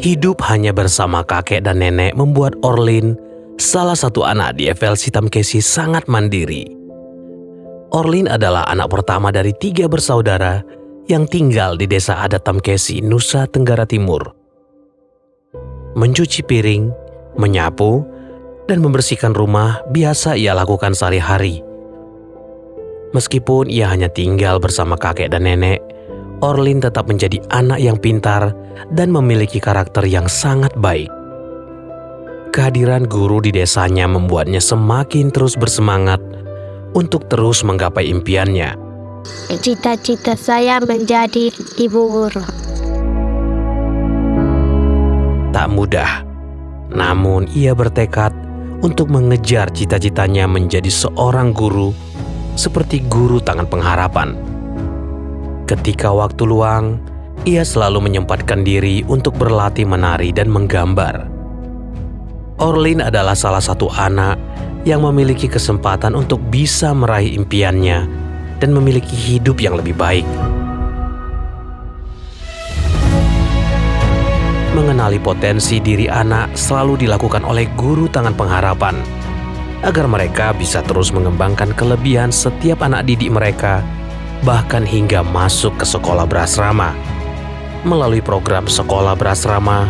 Hidup hanya bersama kakek dan nenek membuat Orlin, salah satu anak di FLC Tamkesi sangat mandiri. Orlin adalah anak pertama dari tiga bersaudara yang tinggal di desa adat Tamkesi, Nusa Tenggara Timur. Mencuci piring, menyapu, dan membersihkan rumah biasa ia lakukan sehari-hari. Meskipun ia hanya tinggal bersama kakek dan nenek, Orlin tetap menjadi anak yang pintar dan memiliki karakter yang sangat baik. Kehadiran guru di desanya membuatnya semakin terus bersemangat untuk terus menggapai impiannya. Cita-cita saya menjadi ibu guru. Tak mudah, namun ia bertekad untuk mengejar cita-citanya menjadi seorang guru seperti guru tangan pengharapan. Ketika waktu luang, ia selalu menyempatkan diri untuk berlatih menari dan menggambar. Orlin adalah salah satu anak yang memiliki kesempatan untuk bisa meraih impiannya dan memiliki hidup yang lebih baik. Mengenali potensi diri anak selalu dilakukan oleh guru tangan pengharapan agar mereka bisa terus mengembangkan kelebihan setiap anak didik mereka, bahkan hingga masuk ke sekolah berasrama. Melalui program sekolah berasrama,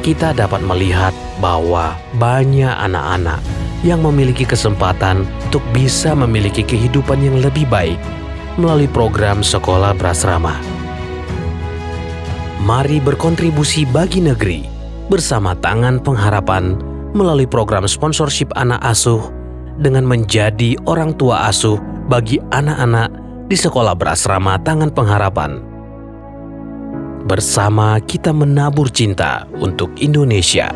kita dapat melihat bahwa banyak anak-anak yang memiliki kesempatan untuk bisa memiliki kehidupan yang lebih baik melalui program sekolah berasrama. Mari berkontribusi bagi negeri bersama Tangan Pengharapan melalui program sponsorship anak asuh dengan menjadi orang tua asuh bagi anak-anak di sekolah berasrama Tangan Pengharapan. Bersama kita menabur cinta untuk Indonesia.